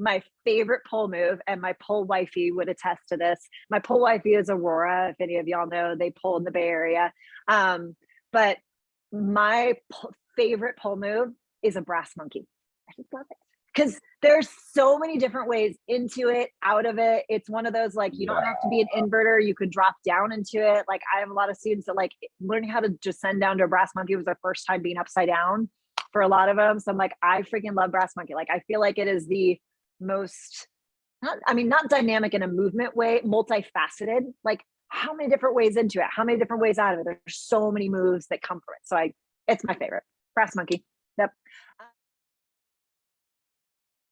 my favorite pole move, and my pole wifey would attest to this. My pole wifey is Aurora. If any of y'all know, they pole in the Bay Area. Um, but my po- favorite pole move is a brass monkey. I just love it because there's so many different ways into it, out of it. It's one of those like you don't have to be an inverter. You could drop down into it. Like I have a lot of students that like learning how to descend down to a brass monkey was their first time being upside down for a lot of them. So I'm like, I freaking love brass monkey. Like I feel like it is the most not, I mean, not dynamic in a movement way, multifaceted. Like how many different ways into it? How many different ways out of it? There's so many moves that come from it. So I, it's my favorite. Brass monkey. Yep.